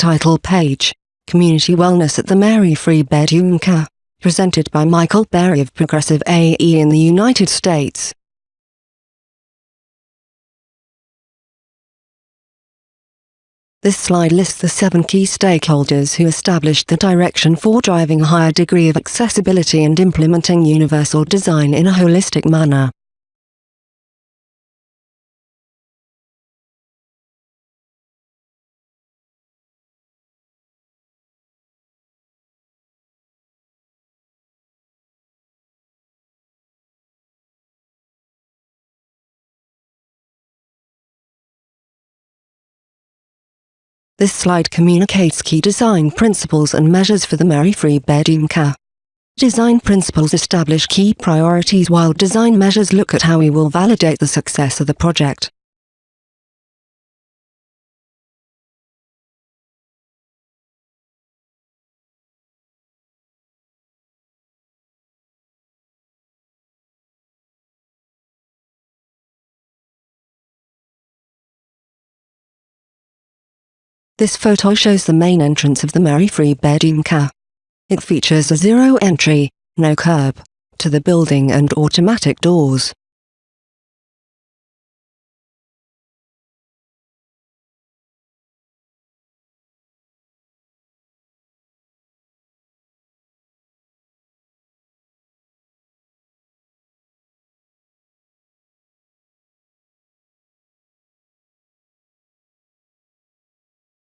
Title page Community Wellness at the Mary Free Bed YMCA. Presented by Michael Berry of Progressive AE in the United States. This slide lists the seven key stakeholders who established the direction for driving a higher degree of accessibility and implementing universal design in a holistic manner. This slide communicates key design principles and measures for the Mary Free Bed YMCA. Design principles establish key priorities while design measures look at how we will validate the success of the project. This photo shows the main entrance of the Mary Free Bed YMCA. It features a zero entry, no curb, to the building and automatic doors.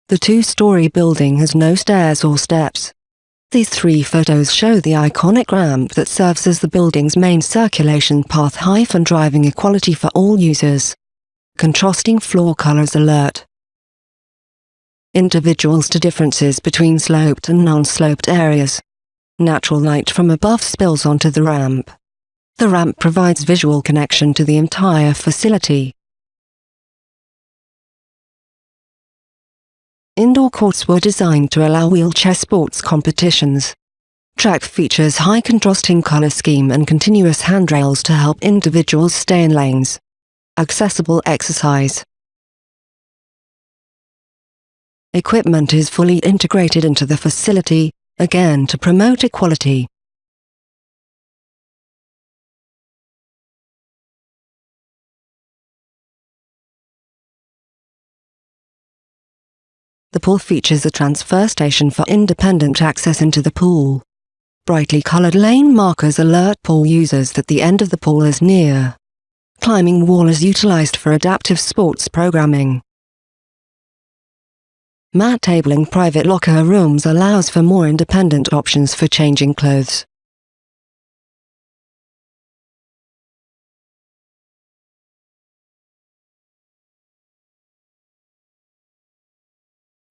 The two-story building has no stairs or steps. These three photos show the iconic ramp that serves as the building's main circulation path hyphen driving equality for all users. Contrasting floor colors alert. Individuals to differences between sloped and non-sloped areas. Natural light from above spills onto the ramp. The ramp provides visual connection to the entire facility. Indoor courts were designed to allow wheelchair sports competitions. Track features high contrasting color scheme and continuous handrails to help individuals stay in lanes. Accessible exercise. Equipment is fully integrated into the facility, again to promote equality. The pool features a transfer station for independent access into the pool. Brightly colored lane markers alert pool users that the end of the pool is near. Climbing wall is utilized for adaptive sports programming. Mat tabling private locker rooms allows for more independent options for changing clothes.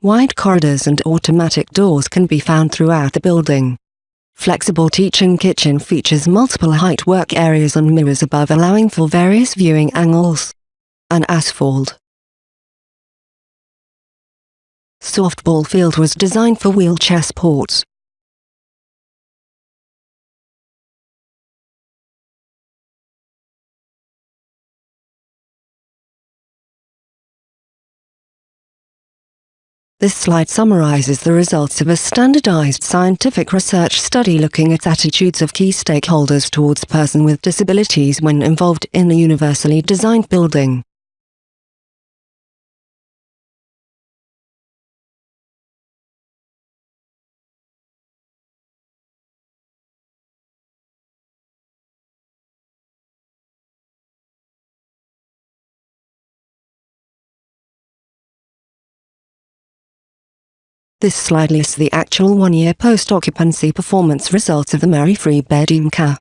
Wide corridors and automatic doors can be found throughout the building. Flexible teaching kitchen features multiple height work areas and mirrors above allowing for various viewing angles. An asphalt. Softball field was designed for wheelchair sports. This slide summarizes the results of a standardized scientific research study looking at attitudes of key stakeholders towards person with disabilities when involved in a universally designed building. This slide lists the actual one-year post-occupancy performance results of the Mary Free Bed YMCA.